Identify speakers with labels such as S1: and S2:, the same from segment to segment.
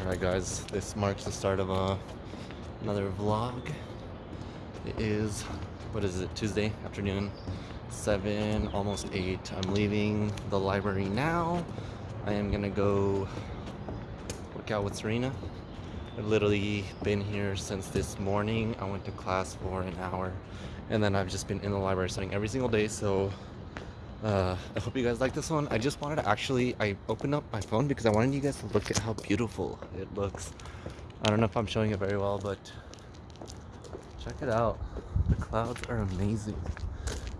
S1: Alright guys, this marks the start of a, another vlog. It is, what is it, Tuesday afternoon, 7, almost 8. I'm leaving the library now. I am gonna go work out with Serena. I've literally been here since this morning. I went to class for an hour and then I've just been in the library studying every single day so uh, I hope you guys like this one. I just wanted to actually, I opened up my phone because I wanted you guys to look at how beautiful it looks. I don't know if I'm showing it very well, but check it out. The clouds are amazing.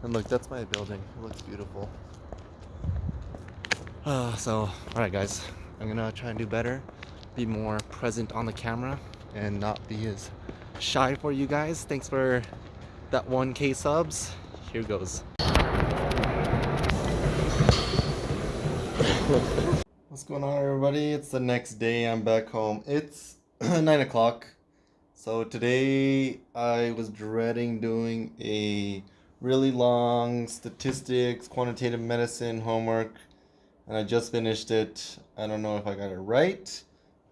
S1: And look, that's my building. It looks beautiful. Uh, so, alright guys, I'm gonna try and do better. Be more present on the camera and not be as shy for you guys. Thanks for that 1k subs. Here goes. What's going on everybody? It's the next day. I'm back home. It's 9 o'clock. So today I was dreading doing a really long statistics, quantitative medicine homework. And I just finished it. I don't know if I got it right.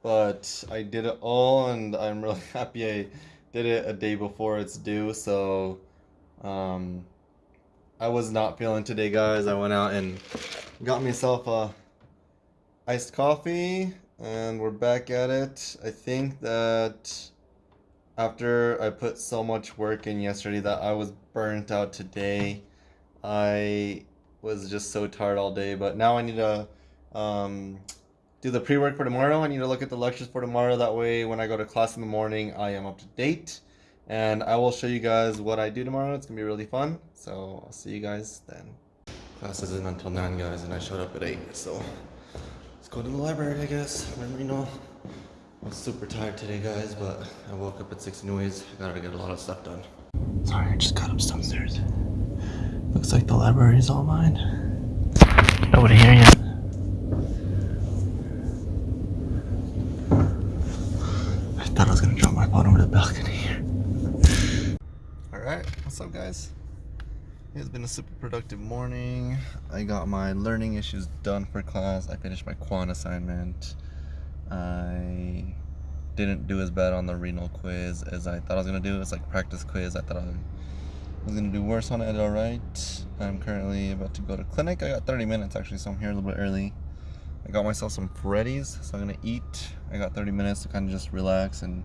S1: But I did it all and I'm really happy I did it a day before it's due. So um, I was not feeling today guys. I went out and got myself a iced coffee and we're back at it. I think that after I put so much work in yesterday that I was burnt out today. I was just so tired all day, but now I need to um, do the pre-work for tomorrow. I need to look at the lectures for tomorrow. That way when I go to class in the morning, I am up to date. And I will show you guys what I do tomorrow. It's going to be really fun. So I'll see you guys then. Class isn't until 9, guys, and I showed up at 8, so... Let's go to the library, I guess. Remember, you know, I was super tired today, guys, but I woke up at 6 anyways. I gotta get a lot of stuff done. Sorry, I just got up downstairs. Looks like the library is all mine. Nobody here yet. I thought I was gonna drop my phone over the balcony here. Alright, what's up, guys? It's been a super productive morning. I got my learning issues done for class. I finished my quant assignment. I didn't do as bad on the renal quiz as I thought I was gonna do. It's like practice quiz. I thought I was gonna do worse on it. Alright. I'm currently about to go to clinic. I got 30 minutes actually, so I'm here a little bit early. I got myself some Freddy's, so I'm gonna eat. I got 30 minutes to kind of just relax and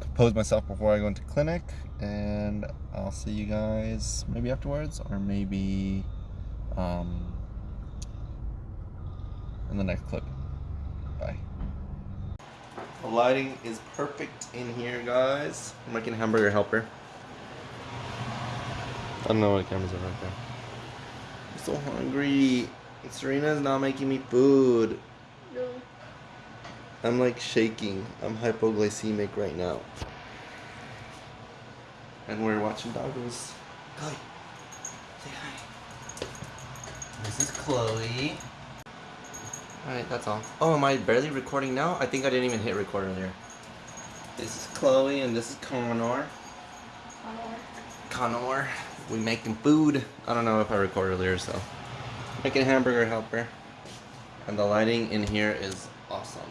S1: compose myself before I go into clinic and I'll see you guys maybe afterwards or maybe um, in the next clip. Bye. The lighting is perfect in here guys. I'm making hamburger helper. I don't know what cameras are right there. I'm so hungry. Serena's not making me food. No. I'm like shaking. I'm hypoglycemic right now. And we're watching doggos. Chloe, say hi. This is Chloe. Alright, that's all. Oh, am I barely recording now? I think I didn't even hit record earlier. This is Chloe and this is Connor. Connor. Connor. We making food. I don't know if I recorded earlier, so. Making hamburger helper. And the lighting in here is awesome.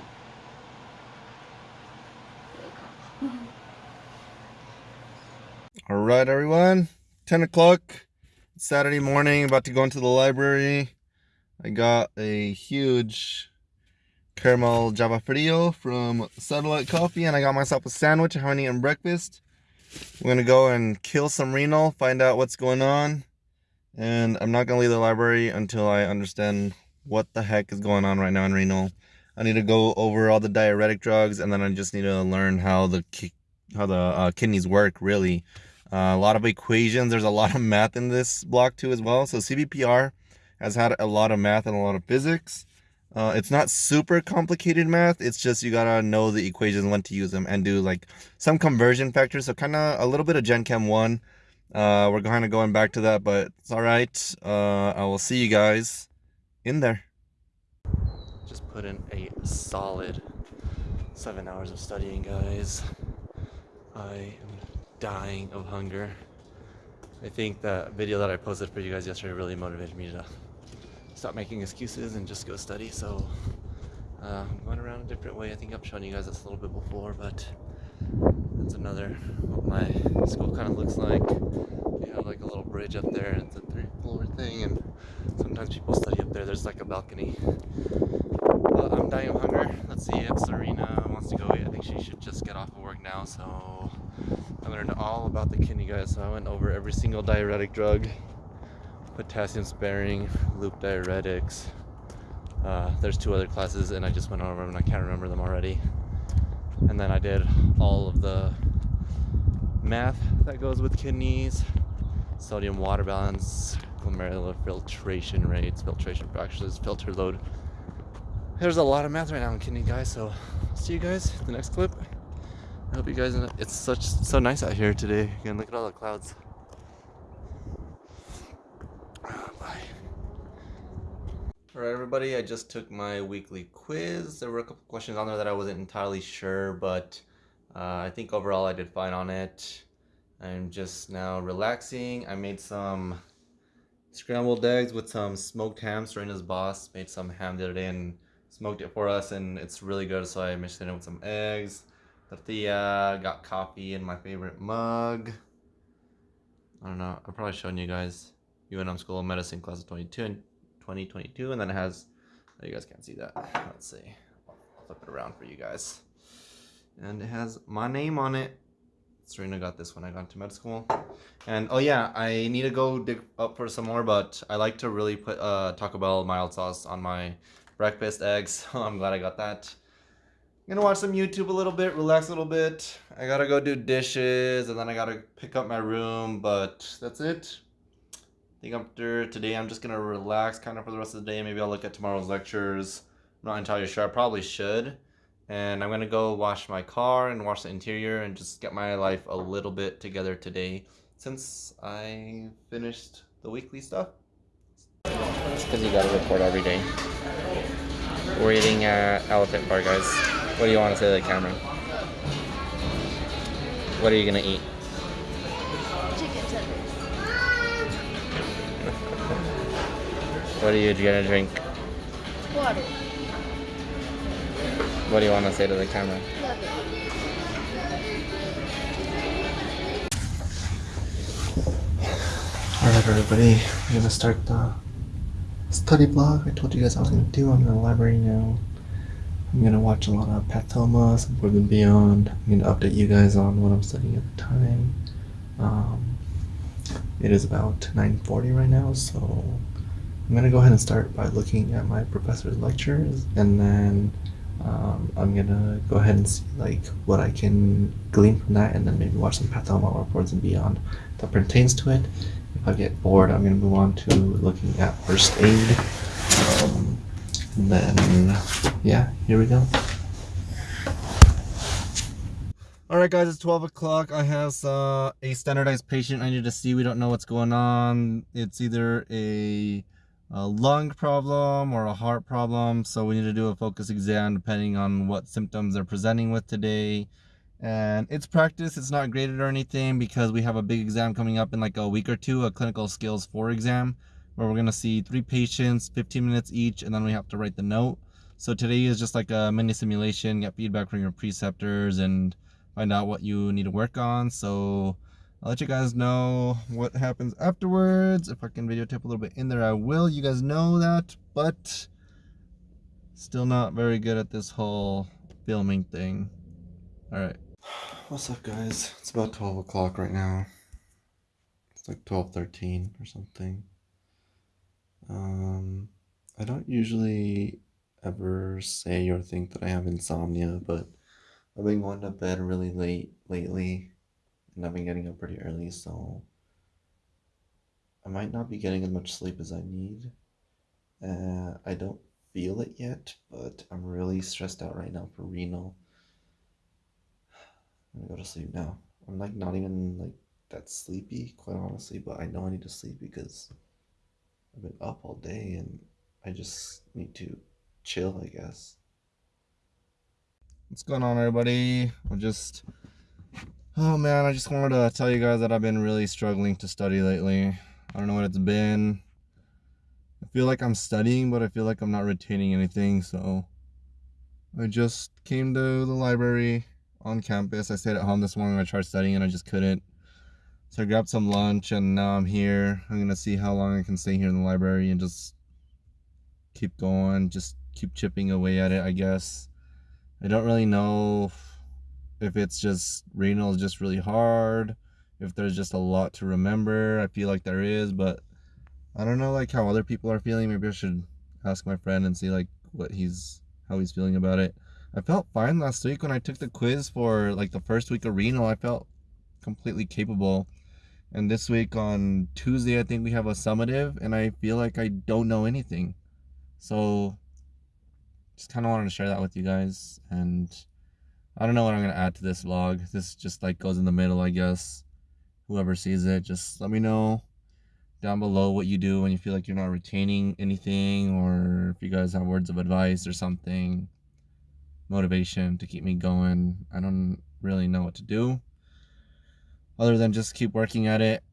S1: All right, everyone. 10 o'clock, Saturday morning, about to go into the library. I got a huge caramel java frio from Satellite Coffee, and I got myself a sandwich. I haven't eaten breakfast. I'm gonna go and kill some renal, find out what's going on. And I'm not gonna leave the library until I understand what the heck is going on right now in renal. I need to go over all the diuretic drugs, and then I just need to learn how the how the uh, kidneys work really. Uh, a lot of equations. There's a lot of math in this block too as well. So CBPR has had a lot of math and a lot of physics. Uh, it's not super complicated math. It's just you gotta know the equations, when to use them, and do like some conversion factors. So kind of a little bit of Gen Chem 1. Uh, we're kind of going back to that, but it's all right. Uh, I will see you guys in there Just put in a solid seven hours of studying, guys. I am dying of hunger. I think the video that I posted for you guys yesterday really motivated me to stop making excuses and just go study. So Uh, I'm going around a different way. I think I've shown you guys this a little bit before, but that's another what my school kind of looks like. They have like a little bridge up there, and it's a three-floor thing, and sometimes people study up there. There's like a balcony. But I'm dying of hunger. Let's see if Serena wants to go eat. I think she should just get off of work now, so I learned all about the kidney, guys. So I went over every single diuretic drug, potassium sparing, loop diuretics. Uh, there's two other classes, and I just went over them, and I can't remember them already. And then I did all of the math that goes with kidneys, sodium water balance, glomerular filtration rates, filtration fractions, filter load. There's a lot of math right now in kidney, guys. So see you guys in the next clip. I hope you guys. It's such so nice out here today. Again, look at all the clouds. Bye. Alright, everybody. I just took my weekly quiz. There were a couple questions on there that I wasn't entirely sure, but uh, I think overall I did fine on it. I'm just now relaxing. I made some scrambled eggs with some smoked ham. Serena's boss made some ham the other day and smoked it for us, and it's really good. So I mixed it in with some eggs tortilla, got coffee in my favorite mug. I don't know, I've probably shown you guys UNM School of Medicine class of 22 and 2022, and then it has, oh, you guys can't see that. Let's see, I'll flip it around for you guys. And it has my name on it. Serena got this when I got to med school. And oh yeah, I need to go dig up for some more, but I like to really put uh, Taco Bell mild sauce on my breakfast eggs. So I'm glad I got that gonna watch some YouTube a little bit, relax a little bit. I gotta go do dishes and then I gotta pick up my room, but that's it. I think after today I'm just gonna relax kind of for the rest of the day. Maybe I'll look at tomorrow's lectures. I'm not entirely sure. I probably should. And I'm gonna go wash my car and wash the interior and just get my life a little bit together today since I finished the weekly stuff. It's because you gotta report every day. We're eating at Elephant Bar, guys. What do you want to say to the camera? What are you gonna eat?
S2: Chicken tenders.
S1: what are you gonna drink?
S2: Water.
S1: What do you want to say to the camera? Alright everybody, we're gonna start the study blog I told you guys I was gonna do. I'm in the library now. I'm gonna watch a lot of Pathoma and Beyond. I'm gonna update you guys on what I'm studying at the time. Um, it is about 9:40 right now, so I'm gonna go ahead and start by looking at my professor's lectures, and then um, I'm gonna go ahead and see like what I can glean from that, and then maybe watch some Pathoma or Boards and Beyond that pertains to it. If I get bored, I'm gonna move on to looking at first aid. Um, then, yeah, here we go. Alright guys, it's 12 o'clock. I have uh, a standardized patient I need to see. We don't know what's going on. It's either a, a lung problem or a heart problem. So we need to do a focus exam depending on what symptoms they're presenting with today. And it's practice. It's not graded or anything because we have a big exam coming up in like a week or two, a clinical skills 4 exam where we're going to see three patients, 15 minutes each, and then we have to write the note. So today is just like a mini simulation, get feedback from your preceptors and find out what you need to work on. So I'll let you guys know what happens afterwards. If I can videotape a little bit in there, I will. You guys know that, but still not very good at this whole filming thing. All right. What's up, guys? It's about 12 o'clock right now. It's like 12:13 or something. Um, I don't usually ever say or think that I have insomnia, but I've been going to bed really late lately, and I've been getting up pretty early, so I might not be getting as much sleep as I need. Uh, I don't feel it yet, but I'm really stressed out right now for renal. I'm gonna go to sleep now. I'm like not even like that sleepy, quite honestly, but I know I need to sleep because I've been up all day and I just need to chill, I guess. What's going on, everybody? I'm just. Oh man, I just wanted to tell you guys that I've been really struggling to study lately. I don't know what it's been. I feel like I'm studying, but I feel like I'm not retaining anything, so I just came to the library on campus. I stayed at home this morning. I tried studying and I just couldn't. So I grabbed some lunch and now I'm here. I'm gonna see how long I can stay here in the library and just keep going, just keep chipping away at it, I guess. I don't really know if, it's just renal is just really hard, if there's just a lot to remember. I feel like there is, but I don't know like how other people are feeling. Maybe I should ask my friend and see like what he's how he's feeling about it. I felt fine last week when I took the quiz for like the first week of renal. I felt completely capable and this week on Tuesday, I think we have a summative, and I feel like I don't know anything. So, just kind of wanted to share that with you guys. And I don't know what I'm going to add to this vlog. This just like goes in the middle, I guess. Whoever sees it, just let me know down below what you do when you feel like you're not retaining anything, or if you guys have words of advice or something, motivation to keep me going. I don't really know what to do other than just keep working at it